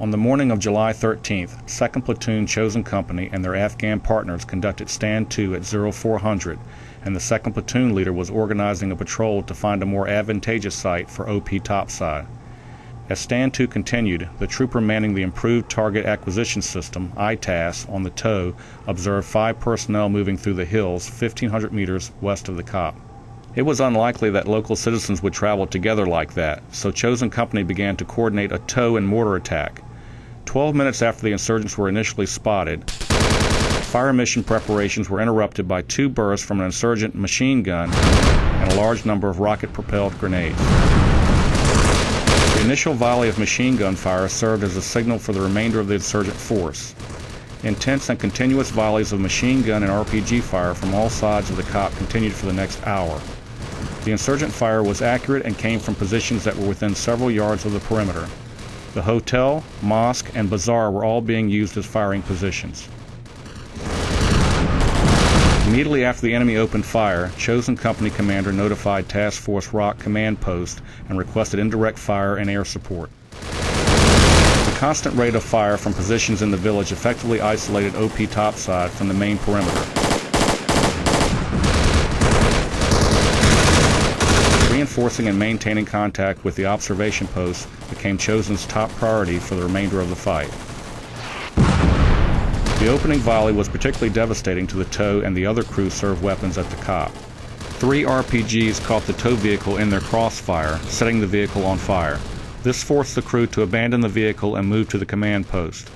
On the morning of July 13th, 2nd Platoon Chosen Company and their Afghan partners conducted stand-to at 0400, and the 2nd Platoon leader was organizing a patrol to find a more advantageous site for OP topside. As stand-to continued, the trooper manning the improved target acquisition system, ITAS, on the TOW observed five personnel moving through the hills 1500 meters west of the COP. It was unlikely that local citizens would travel together like that, so Chosen Company began to coordinate a TOW and mortar attack. Twelve minutes after the insurgents were initially spotted, fire mission preparations were interrupted by two bursts from an insurgent machine gun and a large number of rocket propelled grenades. The initial volley of machine gun fire served as a signal for the remainder of the insurgent force. Intense and continuous volleys of machine gun and RPG fire from all sides of the COP continued for the next hour. The insurgent fire was accurate and came from positions that were within several yards of the perimeter. The hotel, mosque, and bazaar were all being used as firing positions. Immediately after the enemy opened fire, Chosen Company commander notified Task Force Rock command post and requested indirect fire and air support. The constant rate of fire from positions in the village effectively isolated OP topside from the main perimeter. Reinforcing and maintaining contact with the observation posts became Chosen's top priority for the remainder of the fight. The opening volley was particularly devastating to the TOW and the other crew served weapons at the COP. Three RPGs caught the TOW vehicle in their crossfire, setting the vehicle on fire. This forced the crew to abandon the vehicle and move to the command post.